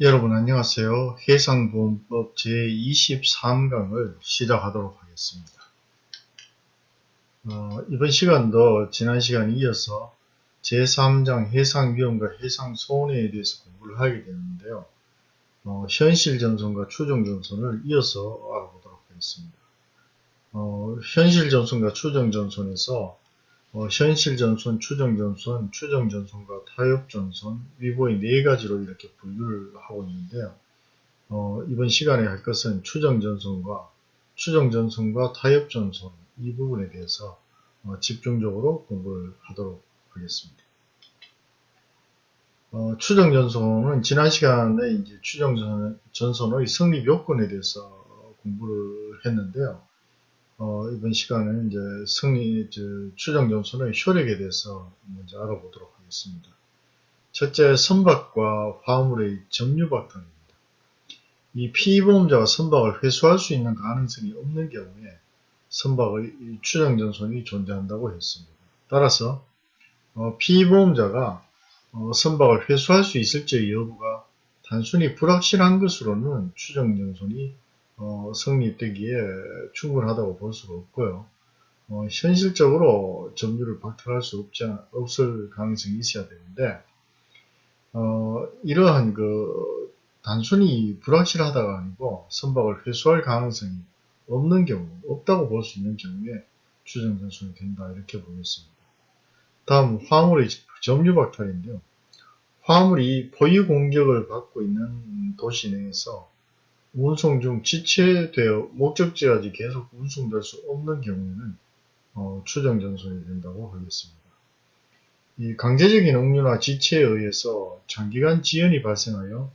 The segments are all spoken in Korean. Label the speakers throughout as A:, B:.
A: 여러분 안녕하세요. 해상보험법 제23강을 시작하도록 하겠습니다. 어, 이번 시간도 지난 시간 이어서 제3장 해상위험과 해상손해에 대해서 공부를 하게 되는데요. 어, 현실전선과 추정전선을 이어서 알아보도록 하겠습니다. 어, 현실전선과 추정전선에서 어, 현실전선, 추정전선, 추정전선과 타협전선, 위보의 네 가지로 이렇게 분류를 하고 있는데요. 어, 이번 시간에 할 것은 추정전선과 추정전선과 타협전선 이 부분에 대해서 어, 집중적으로 공부를 하도록 하겠습니다. 어, 추정전선은 지난 시간에 이제 추정전선의 성립 요건에 대해서 공부를 했는데요. 어, 이번 시간은 이제 승리, 추정 점수의 효력에 대해서 먼저 알아보도록 하겠습니다. 첫째, 선박과 화물의 점유박탈입니다. 이 피보험자가 선박을 회수할 수 있는 가능성이 없는 경우에 선박의 추정 전선이 존재한다고 했습니다. 따라서 어, 피보험자가 어, 선박을 회수할 수 있을지 여부가 단순히 불확실한 것으로는 추정 전선이 어, 성립되기에 충분하다고 볼 수가 없고요. 어, 현실적으로 점유를 박탈할 수 없지, 없을 가능성이 있어야 되는데 어, 이러한 그 단순히 불확실하다가 아니고 선박을 회수할 가능성이 없는 경우, 없다고 볼 수 있는 경우에 추정 전순이 된다 이렇게 보겠습니다. 다음 화물의 점유 박탈인데요. 화물이 포유 공격을 받고 있는 도시 내에서 운송 중 지체되어 목적지까지 계속 운송될 수 없는 경우에는 어, 추정 전선이 된다고 하겠습니다. 이 강제적인 억류나 지체에 의해서 장기간 지연이 발생하여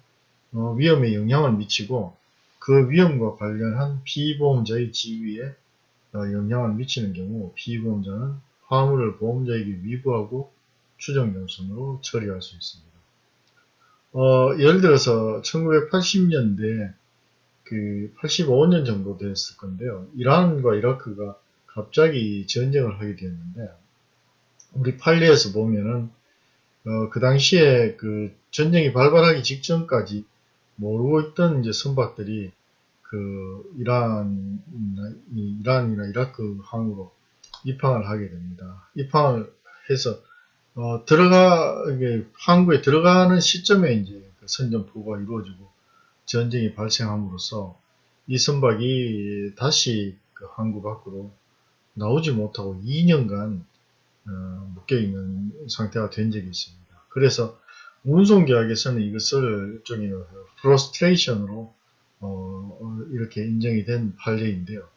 A: 어, 위험에 영향을 미치고 그 위험과 관련한 피보험자의 지위에 어, 영향을 미치는 경우 피보험자는 화물을 보험자에게 위부하고 추정 전선으로 처리할 수 있습니다. 어, 예를 들어서 1980년대 그 85년 정도 됐을 건데요. 이란과 이라크가 갑자기 전쟁을 하게 되었는데 우리 판례에서 보면은 어, 그 당시에 그 전쟁이 발발하기 직전까지 모르고 있던 이제 선박들이 그 이란, 이란이나 이라크 항으로 입항을 하게 됩니다. 입항을 해서 어, 들어가 항구에 들어가는 시점에 이제 그 선전포고가 이루어지고 전쟁이 발생함으로써 이 선박이 다시 그 항구 밖으로 나오지 못하고 2년간 어, 묶여있는 상태가 된 적이 있습니다. 그래서 운송계약에서는 이것을 일종의 프로스트레이션으로 어, 이렇게 인정이 된 판례인데요.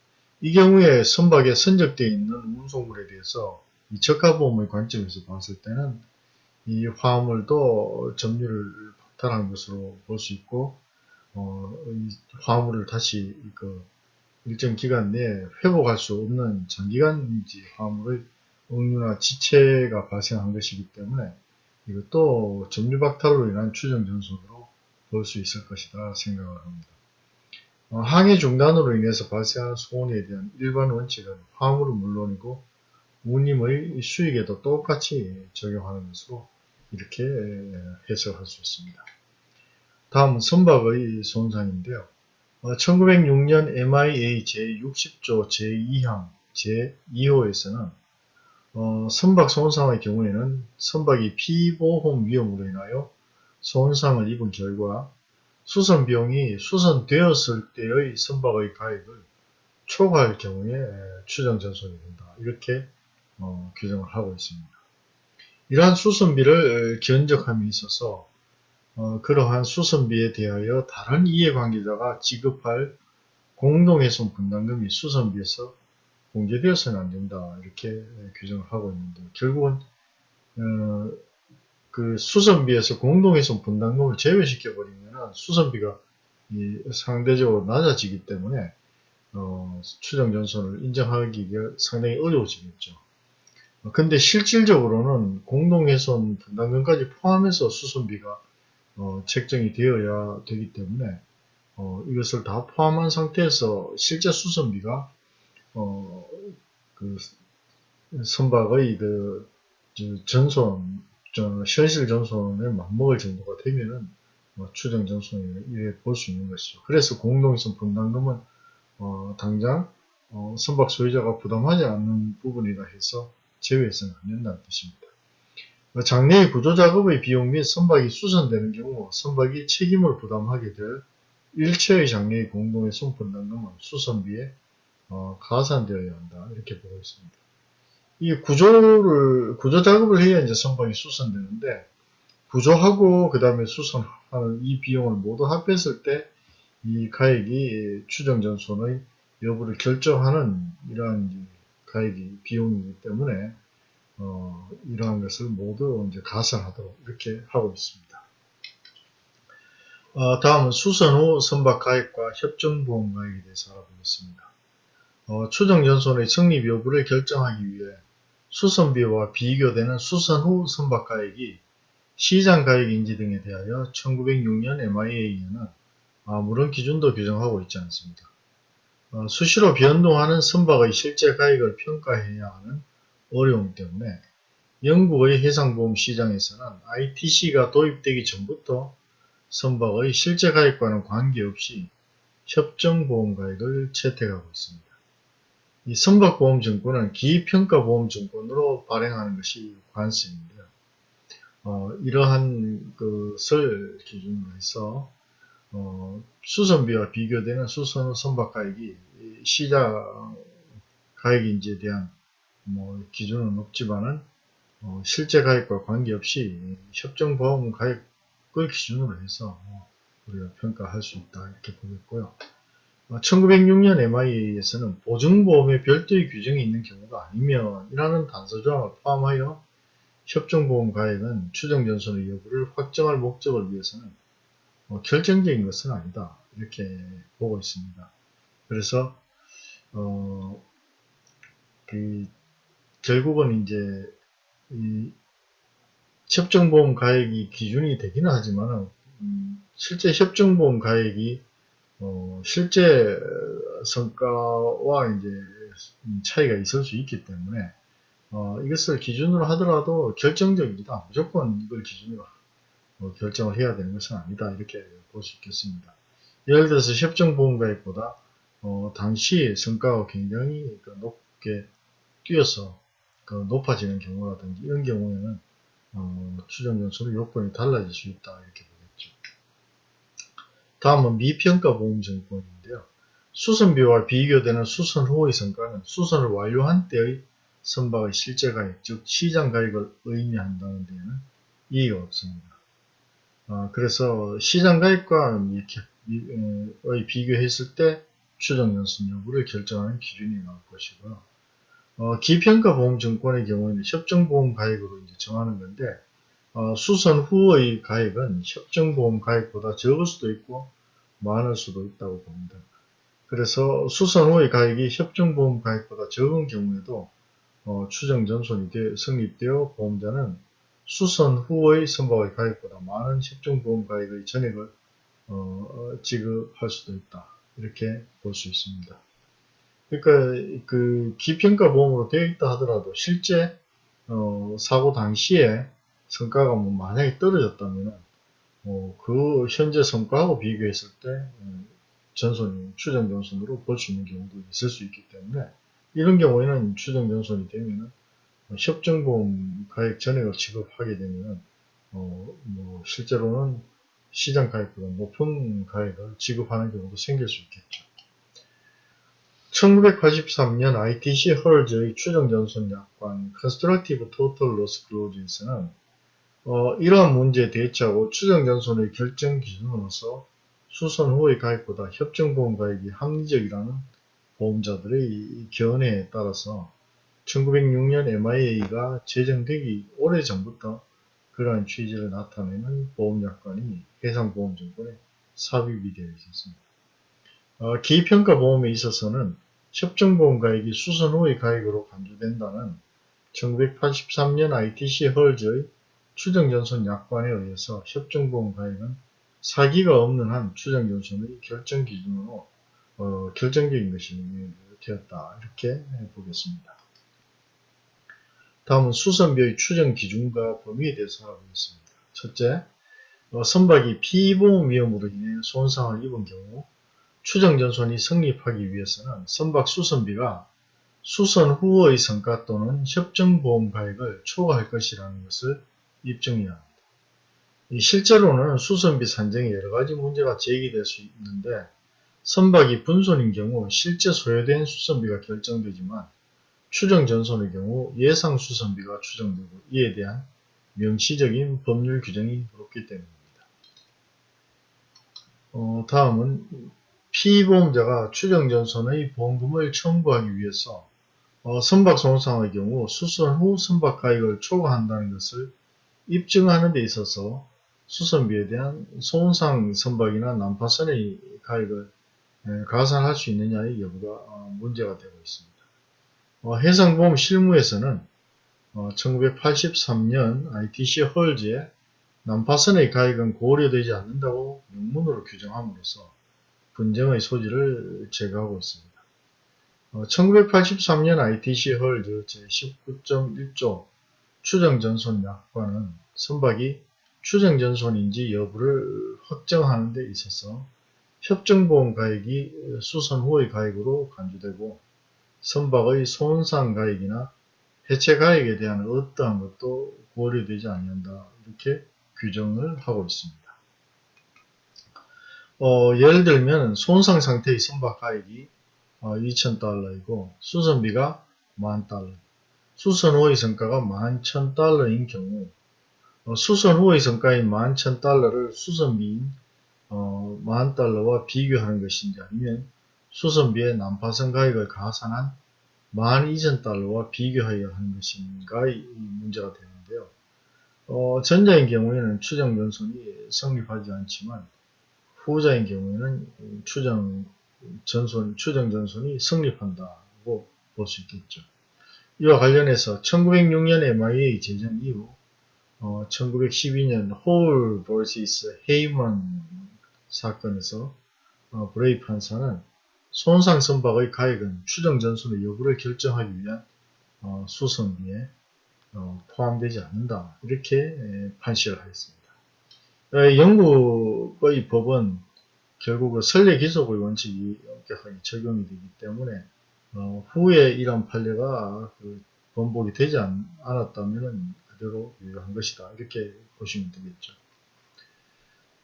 A: 이 경우에 선박에 선적되어 있는 운송물에 대해서 이 저가보험의 관점에서 봤을 때는 이 화물도 점유를 박탈한 것으로 볼 수 있고 어, 화물을 다시 그 일정 기간 내에 회복할 수 없는 장기간 지 화물의 억류나 지체가 발생한 것이기 때문에 이것도 점유박탈로 인한 추정 전선으로 볼 수 있을 것이다 생각을 합니다. 어, 항해 중단으로 인해서 발생하는 손해에 대한 일반 원칙은 화물은 물론이고 운임의 수익에도 똑같이 적용하는 것으로 이렇게 해석할 수 있습니다. 다음은 선박의 손상인데요. 어, 1906년 MIA 제60조 제2항 제2호에서는 어, 선박 손상의 경우에는 선박이 피보험 위험으로 인하여 손상을 입은 결과 수선 비용이 수선되었을 때의 선박의 가액을 초과할 경우에 추정 전손이 된다. 이렇게 어, 규정을 하고 있습니다. 이러한 수선비를 견적함에 있어서 어, 그러한 수선비에 대하여 다른 이해관계자가 지급할 공동훼손 분담금이 수선비에서 공개되어서는 안 된다 이렇게 규정을 하고 있는데 결국은 어, 그 수선비에서 공동훼손 분담금을 제외시켜 버리면 수선비가 상대적으로 낮아지기 때문에 어, 추정 전선을 인정하기가 상당히 어려워지겠죠. 근데 실질적으로는 공동훼손 분담금까지 포함해서 수선비가 어, 책정이 되어야 되기 때문에 어, 이것을 다 포함한 상태에서 실제 수선비가 어, 그 선박의 그 전손, 현실 전손에 맞먹을 정도가 되면은 뭐 추정 전손이라 이래 볼 수 있는 것이죠. 그래서 공동선 분담금은 어, 당장 어, 선박 소유자가 부담하지 않는 부분이라 해서 제외해서는 안 된다는 뜻입니다. 장래의 구조작업의 비용 및 선박이 수선되는 경우 선박이 책임을 부담하게 될 일체의 장래의 공동의 손분담금은 수선비에 어, 가산되어야 한다 이렇게 보고 있습니다. 이 구조를 구조 작업을 해야 이제 선박이 수선되는데 구조하고 그 다음에 수선하는 이 비용을 모두 합했을 때 이 가액이 추정전손의 여부를 결정하는 이러한 가액이 비용이기 때문에 어, 이러한 것을 모두 이제 가산하도록 이렇게 하고 있습니다. 어, 다음은 수선 후 선박 가액과 협정보험 가액에 대해서 알아보겠습니다. 어, 추정전손의 성립 여부를 결정하기 위해 수선비와 비교되는 수선 후 선박 가액이 시장 가액 인지 등에 대하여 1906년 MIA에는 아무런 기준도 규정하고 있지 않습니다. 어, 수시로 변동하는 선박의 실제 가액을 평가해야 하는 어려움 때문에 영국의 해상보험 시장에서는 ITC가 도입되기 전부터 선박의 실제 가액과는 관계없이 협정보험 가액을 채택하고 있습니다. 이 선박보험증권은 기평가보험증권으로 발행하는 것이 관습인데요. 어, 이러한 것을 기준으로 해서 어, 수선비와 비교되는 수선 선박가액이 시장 가액인지에 대한 뭐 기준은 없지만은 어, 실제 가액과 관계없이 협정 보험 가액을 기준으로 해서 어, 우리가 평가할 수 있다 이렇게 보겠고요. 1906년 MIA에서는 보증보험에 별도의 규정이 있는 경우가 아니면 이라는 단서조항을 포함하여 협정보험 가액은 추정전선의 여부를 확정할 목적을 위해서는 어, 결정적인 것은 아니다. 이렇게 보고 있습니다. 그래서 어, 그 결국은 이제 이 협정보험 가액이 기준이 되기는 하지만 음, 실제 협정보험 가액이 어, 실제 성과와 이제 차이가 있을 수 있기 때문에 어, 이것을 기준으로 하더라도 결정적이다. 무조건 이걸 기준으로 어, 결정을 해야 되는 것은 아니다. 이렇게 볼 수 있겠습니다. 예를 들어서 협정보험가액보다 어, 당시 성과가 굉장히 그 높게 뛰어서 그 높아지는 경우라든지 이런 경우에는 어, 추정연수로 요건이 달라질 수 있다. 이렇게 보겠죠. 다음은 미평가 보험증권인데요. 수선비와 비교되는 수선 후의 성과는 수선을 완료한 때의 선박의 실제 가액, 즉 시장 가액을 의미한다는 데에는 이의가 없습니다. 어, 그래서 시장 가액과 이렇게 비교했을 때 추정 연순 여부를 결정하는 기준이 나올 것이고요. 어, 기평가 보험증권의 경우에는 협정보험 가액으로 이제 정하는 건데 어, 수선 후의 가액은 협정보험 가액보다 적을 수도 있고 많을 수도 있다고 봅니다. 그래서 수선 후의 가액이 협정보험 가액보다 적은 경우에도 어, 추정 전손이 성립되어 보험자는 수선 후의 선박의 가액보다 많은 협정보험 가액의 전액을 어, 지급할 수도 있다. 이렇게 볼 수 있습니다. 그러니까 그 기평가 보험으로 되어 있다 하더라도 실제 어, 사고 당시에 성과가 뭐 만약에 떨어졌다면 어, 그 현재 성과하고 비교했을 때 음, 전손이 추정 전손으로 볼 수 있는 경우도 있을 수 있기 때문에 이런 경우에는 추정 전손이 되면은 협정보험 가액 전액을 지급하게 되면 어, 뭐 실제로는 시장 가액보다 높은 가액을 지급하는 경우도 생길 수 있겠죠. 1983년 ITC 헐즈의 추정전손 약관 Constructive Total Loss Clause에서는 어, 이러한 문제에 대처하고 추정전손의 결정 기준으로서 수선 후의 가액보다 협정보험 가액이 합리적이라는 보험자들의 견해에 따라서 1906년 MIA가 제정되기 오래전부터 그러한 취지를 나타내는 보험약관이 해상보험증권에 삽입이 되어 있었습니다. 어, 기평가 보험에 있어서는 협정보험 가액이 수선 후의 가액으로 간주된다는 1983년 ITC 헐즈의 추정전선 약관에 의해서 협정보험 가액은 사기가 없는 한 추정전선의 결정 기준으로 어, 결정적인 것이 되었다 이렇게 보겠습니다. 다음은 수선비의 추정 기준과 범위에 대해서 알아보겠습니다. 첫째, 어, 선박이 피보험 위험으로 인해 손상을 입은 경우 추정전손이 성립하기 위해서는 선박 수선비가 수선 후의 성과 또는 협정보험 가액을 초과할 것이라는 것을 입증해야 합니다. 이 실제로는 수선비 산정에 여러가지 문제가 제기될 수 있는데 선박이 분손인 경우 실제 소요된 수선비가 결정되지만 추정전손의 경우 예상 수선비가 추정되고 이에 대한 명시적인 법률 규정이 없기 때문입니다. 어, 다음은 피보험자가 추정전손의 보험금을 청구하기 위해서 어, 선박 손상의 경우 수선 후 선박 가액을 초과한다는 것을 입증하는 데 있어서 수선비에 대한 손상 선박이나 난파선의 가액을 가산할 수 있느냐의 여부가 어, 문제가 되고 있습니다. 어, 해상보험 실무에서는 1983년 ITC 헐즈에 난파선의 가액은 고려되지 않는다고 명문으로 규정함으로써 분쟁의 소지를 제거하고 있습니다. 1983년 ITC 헐즈 제19.1조 추정전손 약관은 선박이 추정전손인지 여부를 확정하는 데 있어서 협정보험 가액이 수선 후의 가액으로 간주되고 선박의 손상 가액이나 해체 가액에 대한 어떠한 것도 고려되지 않는다 이렇게 규정을 하고 있습니다. 어, 예를 들면 손상 상태의 선박 가액이 어, 2,000달러이고 수선비가 10,000달러 수선 후의 성과가 11,000달러인 경우 어, 수선 후의 성과인 11,000달러를 수선비인 어, 10,000달러와 비교하는 것인지 아니면 수선비의 난파선 가액을 가산한 12,000달러와 비교하여 하는 것인가의 문제가 되는데요. 어, 전자인 경우에는 추정 전손이 성립하지 않지만 후자인 경우에는 추정 전손, 추정 전손이 성립한다고 볼 수 있겠죠. 이와 관련해서 1906년 MIA 제정 이후 어, 1912년 홀 vs 헤이먼 사건에서 어, 브레이 판사는 손상 선박의 가액은 추정 전손의 여부를 결정하기 위한 어, 수선비에 어, 포함되지 않는다 이렇게 판시를 하였습니다. 어, 영국의 법은 결국 그 선례 기속의 원칙이 엄격하게 적용이 되기 때문에 어, 후에 이런 판례가 그 번복이 되지 않, 았다면 그대로 유효한 것이다 이렇게 보시면 되겠죠.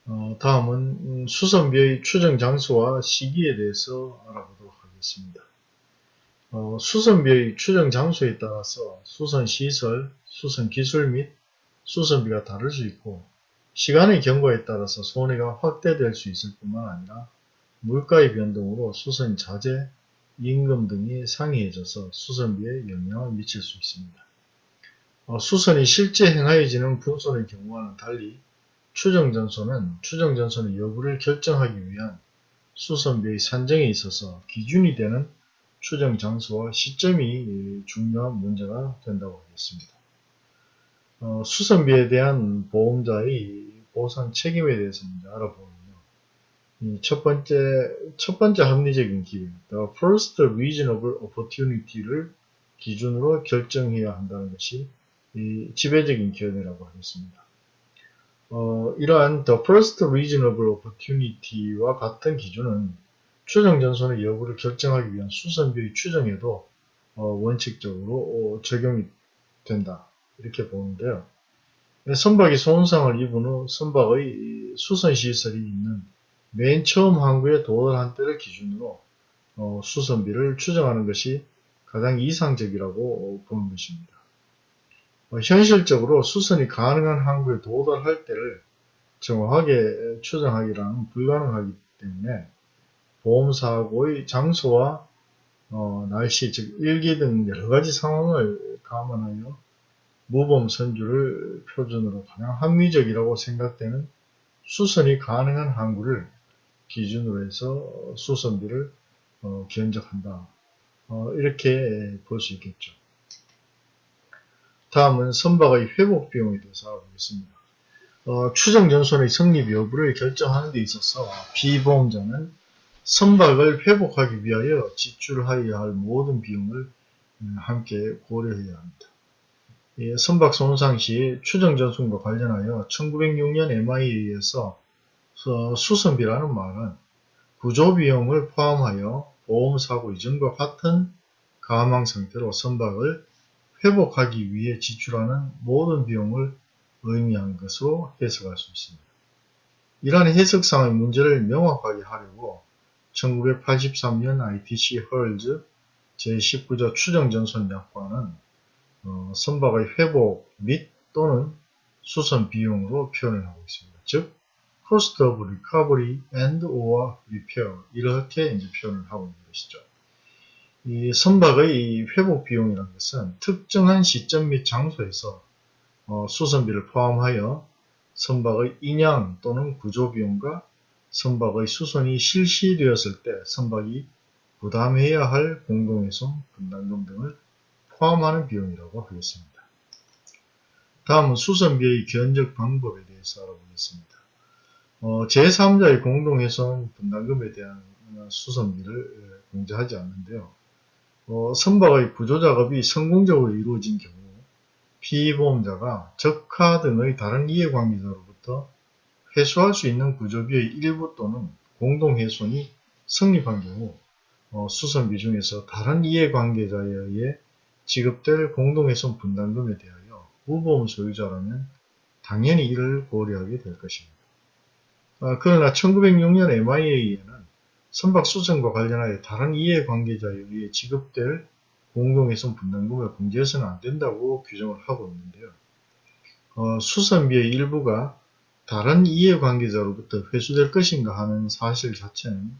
A: 어, 다음은 음, 수선비의 추정 장소와 시기에 대해서 알아보도록 하겠습니다. 어, 수선비의 추정 장소에 따라서 수선 시설, 수선 기술 및 수선비가 다를 수 있고 시간의 경과에 따라서 손해가 확대될 수 있을 뿐만 아니라 물가의 변동으로 수선 자재, 임금 등이 상이해져서 수선비에 영향을 미칠 수 있습니다. 어, 수선이 실제 행하여지는 분선의 경우와는 달리 추정전선은 추정전선의 여부를 결정하기 위한 수선비의 산정에 있어서 기준이 되는 추정 장소와 시점이 중요한 문제가 된다고 하겠습니다. 어, 수선비에 대한 보험자의 보상 책임에 대해서 알아보면요. 첫 번째, 첫 번째 합리적인 기회, the first reasonable opportunity를 기준으로 결정해야 한다는 것이 지배적인 견해라고 하겠습니다. 어, 이러한 the first reasonable opportunity와 같은 기준은 추정 전선의 여부를 결정하기 위한 수선비의 추정에도 어, 원칙적으로 어, 적용이 된다. 이렇게 보는데요. 선박이 손상을 입은 후 선박의 수선시설이 있는 맨 처음 항구에 도달한 때를 기준으로 어, 수선비를 추정하는 것이 가장 이상적이라고 보는 것입니다. 어, 현실적으로 수선이 가능한 항구에 도달할 때를 정확하게 추정하기란 불가능하기 때문에 보험사고의 장소와 어, 날씨, 즉 일기 등 여러가지 상황을 감안하여 무범 선주를 표준으로 가장 합리적이라고 생각되는 수선이 가능한 항구를 기준으로 해서 수선비를 어, 견적한다. 어, 이렇게 볼 수 있겠죠. 다음은 선박의 회복 비용에 대해서 알아보겠습니다. 어, 추정 전선의 성립 여부를 결정하는 데 있어서 비보험자는 선박을 회복하기 위하여 지출하여야 할 모든 비용을 음, 함께 고려해야 합니다. 이 선박 손상 시 추정 전순과 관련하여 1906년 MIA에서 수선비라는 말은 구조비용을 포함하여 보험사고 이전과 같은 가망 상태로 선박을 회복하기 위해 지출하는 모든 비용을 의미한 것으로 해석할 수 있습니다. 이러한 해석상의 문제를 명확하게 하려고 1983년 ITC 헐즈 제19조 추정전선 약관은 어, 선박의 회복 및 또는 수선 비용으로 표현을 하고 있습니다. 즉, cost of recovery and or repair 이렇게 이제 표현을 하고 있는 것이죠. 이 선박의 회복 비용이라는 것은 특정한 시점 및 장소에서 어, 수선비를 포함하여 선박의 인양 또는 구조 비용과 선박의 수선이 실시되었을 때 선박이 부담해야 할 공동훼손, 분담금 등을 포함하는 비용이라고 하겠습니다. 다음은 수선비의 견적 방법에 대해서 알아보겠습니다. 어, 제3자의 공동훼손 분담금에 대한 수선비를 공제하지 않는데요. 어, 선박의 구조작업이 성공적으로 이루어진 경우 피보험자가 적하 등의 다른 이해관계자로부터 회수할 수 있는 구조비의 일부 또는 공동훼손이 성립한 경우 어, 수선비 중에서 다른 이해관계자에 의해 지급될 공동훼손 분담금에 대하여 무보험 소유자라면 당연히 이를 고려하게 될 것입니다. 아, 그러나 1906년 MIA에는 선박 수선과 관련하여 다른 이해관계자에 의해 지급될 공동훼손 분담금을 공제해서는 안 된다고 규정을 하고 있는데요. 어, 수선비의 일부가 다른 이해관계자로부터 회수될 것인가 하는 사실 자체는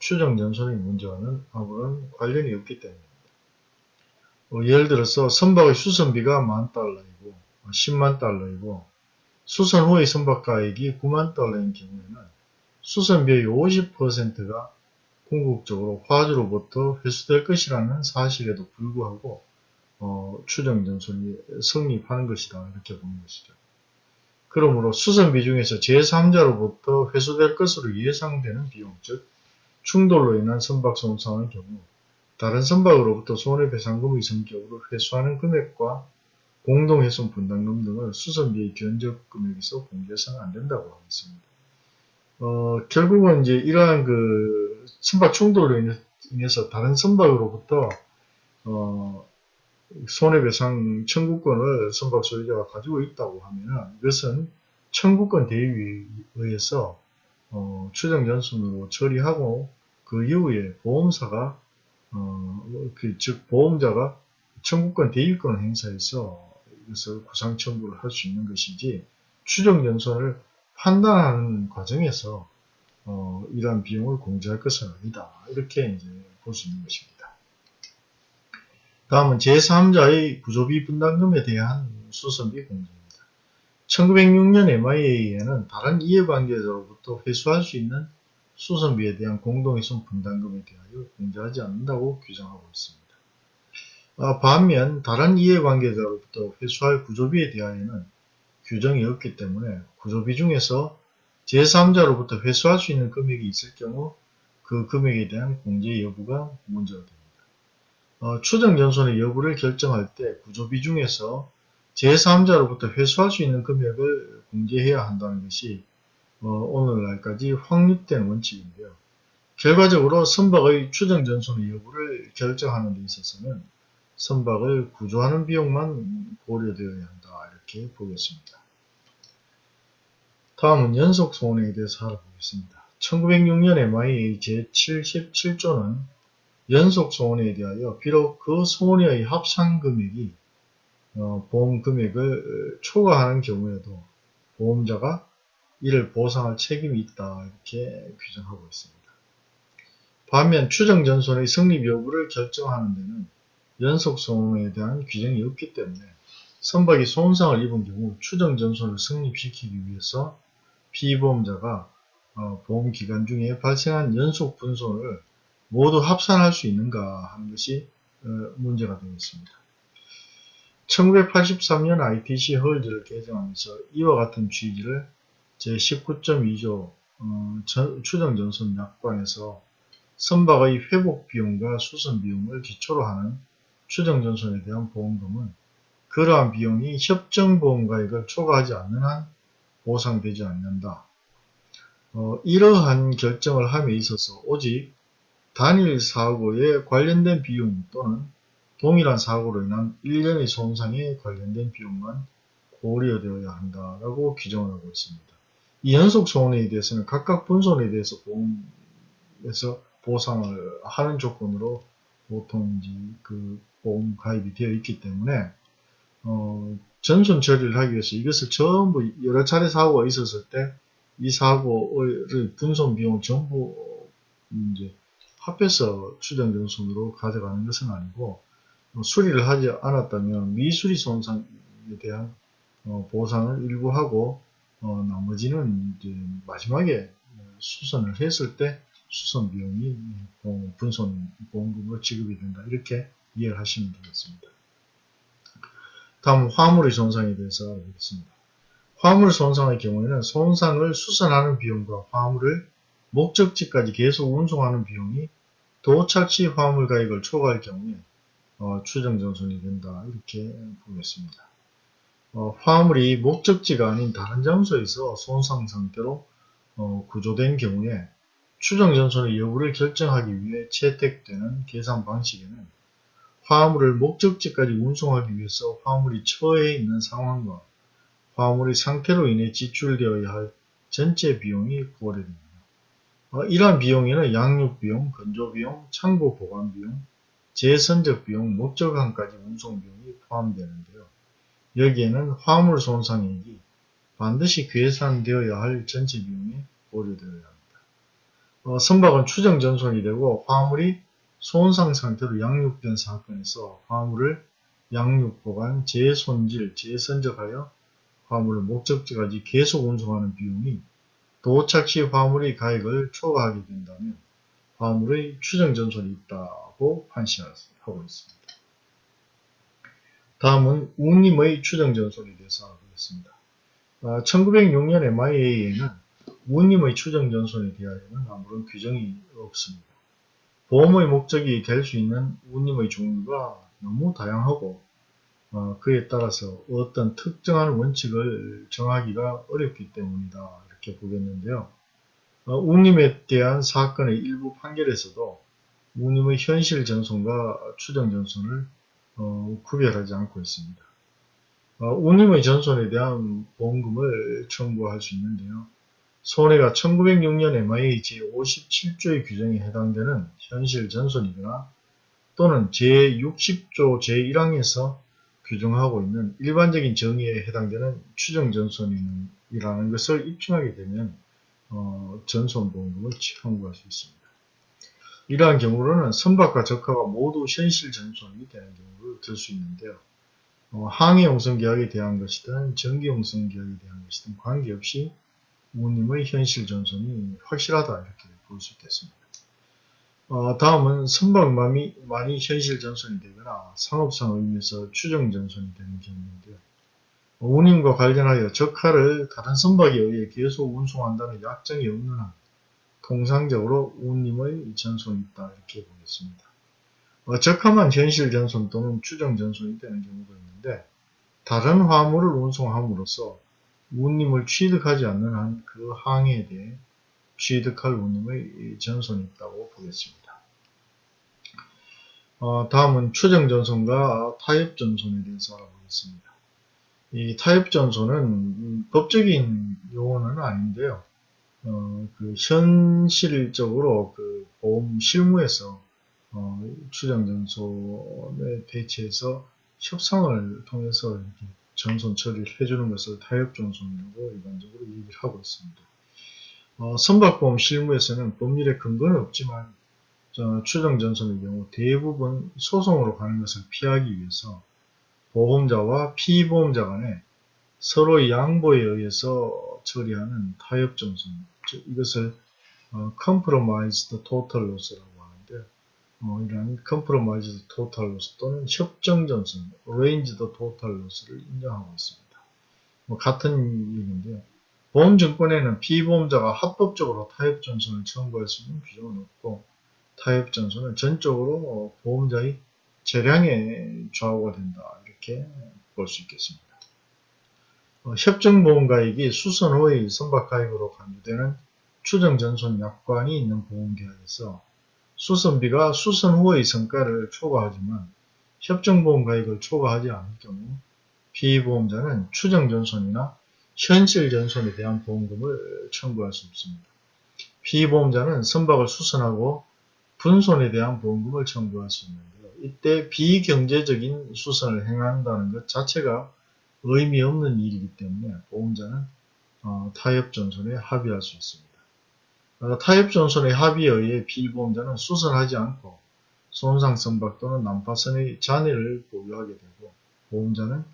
A: 추정전선의 문제와는 아무런 관련이 없기 때문입니다. 어, 예를 들어서 선박의 수선비가 만 달러이고 10만 달러이고 수선 후의 선박 가액이 9만 달러인 경우에는 수선비의 50%가 궁극적으로 화주로부터 회수될 것이라는 사실에도 불구하고 어, 추정전선이 성립하는 것이다 이렇게 보는 것이죠. 그러므로 수선비 중에서 제3자로부터 회수될 것으로 예상되는 비용, 즉 충돌로 인한 선박 손상의 경우 다른 선박으로부터 손해배상금의 성격으로 회수하는 금액과 공동훼손 분담금 등을 수선비의 견적 금액에서 공개해서는 안 된다고 하겠습니다. 어, 결국은 이제 이러한 그 선박 충돌로 인해서 다른 선박으로부터 어, 손해배상 청구권을 선박 소유자가 가지고 있다고 하면 이것은 청구권 대위에 의해서 어, 추정전순으로 처리하고 그 이후에 보험사가 어, 그, 즉 보험자가 청구권 대위권을 행사해서 이것을 구상 청구를 할 수 있는 것이지 추정전선을 판단하는 과정에서 어, 이러한 비용을 공제할 것은 아니다. 이렇게 이제 볼 수 있는 것입니다. 다음은 제3자의 구조비 분담금에 대한 수선비 공제입니다. 1906년 MIA에는 다른 이해관계자로부터 회수할 수 있는 수선비에 대한 공동훼손 분담금에 대하여 공제하지 않는다고 규정하고 있습니다. 아, 반면 다른 이해관계자로부터 회수할 구조비에 대하여는 규정이 없기 때문에 구조비 중에서 제3자로부터 회수할 수 있는 금액이 있을 경우 그 금액에 대한 공제 여부가 문제가 됩니다. 어, 추정전손의 여부를 결정할 때 구조비 중에서 제3자로부터 회수할 수 있는 금액을 공제해야 한다는 것이 어, 오늘날까지 확립된 원칙인데요. 결과적으로 선박의 추정전손의 여부를 결정하는 데 있어서는 선박을 구조하는 비용만 고려되어야 한다 이렇게 보겠습니다. 다음은 연속 손해에 대해서 알아보겠습니다. 1906년 MIA 제77조는 연속 손해에 대하여 비록 그 손해의 합산 금액이 어, 보험 금액을 초과하는 경우에도 보험자가 이를 보상할 책임이 있다 이렇게 규정하고 있습니다. 반면 추정전손의 성립 여부를 결정하는 데는 연속손해에 대한 규정이 없기 때문에 선박이 손상을 입은 경우 추정전손을 성립시키기 위해서 피보험자가 어, 보험기간 중에 발생한 연속 분손을 모두 합산할 수 있는가 하는 것이 어, 문제가 되겠습니다. 1983년 ITC 헐즈를 개정하면서 이와 같은 취지를 제19.2조 어, 추정전선 약관에서 선박의 회복 비용과 수선 비용을 기초로 하는 추정전선에 대한 보험금은 그러한 비용이 협정보험가액을 초과하지 않는 한 보상되지 않는다. 어, 이러한 결정을 함에 있어서 오직 단일 사고에 관련된 비용 또는 동일한 사고로 인한 일련의 손상에 관련된 비용만 고려되어야 한다라고 규정을 하고 있습니다. 이 연속 손해에 대해서는 각각 분손에 대해서 보험에서 보상을 하는 조건으로 보통 이제 그 보험 가입이 되어 있기 때문에 어, 전손 처리를 하기 위해서 이것을 전부 여러 차례 사고가 있었을 때 이 사고의 분손 비용을 전부 이제 합해서 추정 전손으로 가져가는 것은 아니고 어, 수리를 하지 않았다면 미수리 손상에 대한 어, 보상을 일부 하고 어, 나머지는 이제 마지막에 수선을 했을 때 수선 비용이 분손 보험금으로 지급이 된다 이렇게 이해를 하시면 되겠습니다. 다음 화물의 손상에 대해서 알아보겠습니다. 화물 손상의 경우에는 손상을 수선하는 비용과 화물을 목적지까지 계속 운송하는 비용이 도착 시 화물 가액을 초과할 경우에 어, 추정 전손이 된다 이렇게 보겠습니다. 어, 화물이 목적지가 아닌 다른 장소에서 손상 상태로 어, 구조된 경우에 추정 전손의 여부를 결정하기 위해 채택되는 계산 방식에는 화물을 목적지까지 운송하기 위해서 화물이 처해 있는 상황과 화물의 상태로 인해 지출되어야 할 전체 비용이 고려됩니다. 어, 이러한 비용에는 양육비용, 건조비용, 창고 보관비용, 재선적 비용, 목적항까지 운송비용이 포함되는데요. 여기에는 화물 손상액이 반드시 계산되어야 할 전체 비용이 고려되어야 합니다. 어, 선박은 추정 전손이 되고 화물이 손상 상태로 양육된 사건에서 화물을 양육 보관, 재손질, 재선적하여 화물을 목적지까지 계속 운송하는 비용이 도착 시 화물의 가액을 초과하게 된다면 화물의 추정 전손이 있다고 판시하고 있습니다. 다음은 운임의 추정 전손에 대해서 알아보겠습니다. 1906년 MIA에는 운임의 추정 전손에 대하여는 아무런 규정이 없습니다. 보험의 목적이 될 수 있는 운임의 종류가 너무 다양하고 어, 그에 따라서 어떤 특정한 원칙을 정하기가 어렵기 때문이다 이렇게 보겠는데요. 어, 운임에 대한 사건의 일부 판결에서도 운임의 현실 전손과 추정 전손을 어, 구별하지 않고 있습니다. 어, 운임의 전손에 대한 보험금을 청구할 수 있는데요. 손해가 1906년 MIA 제57조의 규정에 해당되는 현실 전손이거나 또는 제60조 제1항에서 규정하고 있는 일반적인 정의에 해당되는 추정 전손이라는 것을 입증하게 되면 어, 전손보험금을 청구할 수 있습니다. 이러한 경우로는 선박과 적화가 모두 현실 전손이 되는 경우를 들 수 있는데요. 어, 항해용선 계약에 대한 것이든 전기용선 계약에 대한 것이든 관계없이 부모님의 현실 전손이 확실하다 이렇게 볼 수 있겠습니다. 어, 다음은 선박만이 많이 현실 전손이 되거나 상업상 의미에서 추정 전손이 되는 경우인데요. 운임과 관련하여 적하를 다른 선박에 의해 계속 운송한다는 약정이 없는 한 통상적으로 운임의 전손이 있다 이렇게 보겠습니다. 어, 적하만 현실 전손 또는 추정 전손이 되는 경우가 있는데 다른 화물을 운송함으로써 운임을 취득하지 않는 한 그 항해에 대해 취득할 운임의 전손이 있다고 보겠습니다. 어, 다음은 추정 전손과 타협 전손에 대해서 알아보겠습니다. 이 타협 전손은 법적인 용어는 아닌데요. 어, 그 현실적으로 그 보험 실무에서 어, 추정 전손에 대체해서 협상을 통해서 이렇게 전손 처리를 해주는 것을 타협 전손이라고 일반적으로 얘기를 하고 있습니다. 어, 선박보험 실무에서는 법률에 근거는 없지만 추정 전손의 경우 대부분 소송으로 가는 것을 피하기 위해서 보험자와 피보험자 간에 서로의 양보에 의해서 처리하는 타협전손, 즉 이것을 어, compromised total loss라고 어, 이런 compromised total loss 또는 협정전선, arranged total loss를 인정하고 있습니다. 뭐 같은 얘기인데요. 보험증권에는 피보험자가 합법적으로 타협전선을 청구할 수 있는 규정은 없고 타협전선은 전적으로 보험자의 재량에 좌우가 된다. 이렇게 볼 수 있겠습니다. 어, 협정보험가액이 수선 후의 선박가액으로 간주되는 추정전손 약관이 있는 보험계약에서 수선비가 수선 후의 성과를 초과하지만 협정보험가액을 초과하지 않을 경우 피보험자는 추정전손이나 현실전손에 대한 보험금을 청구할 수 없습니다. 피보험자는 선박을 수선하고 분손에 대한 보험금을 청구할 수 있는데요. 이때 비경제적인 수선을 행한다는 것 자체가 의미 없는 일이기 때문에 보험자는 어, 타협전손에 합의할 수 있습니다. 어, 타협전손의 합의에 의해 피보험자는 수선하지 않고 손상선박 또는 난파선의 잔해를 보유하게 되고 보험자는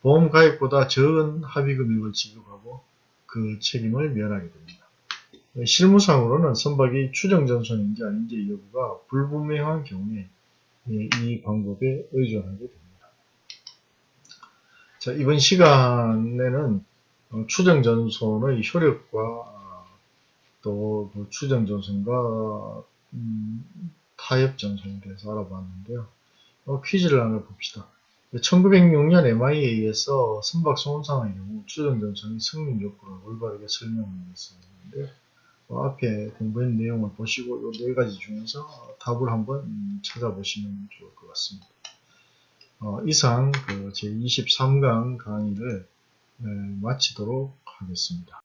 A: 보험가액보다 적은 합의금액을 지급하고 그 책임을 면하게 됩니다. 실무상으로는 선박이 추정전손인지 아닌지 여부가 불분명한 경우에 이 방법에 의존하게 됩니다. 자, 이번 시간에는 어, 추정전손의 효력과 또 그 추정전손과 음, 타협전손에 대해서 알아봤는데요. 어, 퀴즈를 하나 봅시다. 1906년 MIA에서 선박 손상의 경우 추정전선이 승인 여부를 올바르게 설명했었는데 어, 앞에 공부한 내용을 보시고 이 네 가지 중에서 답을 한번 음, 찾아보시면 좋을 것 같습니다. 어, 이상 그 제23강 강의를 에, 마치도록 하겠습니다.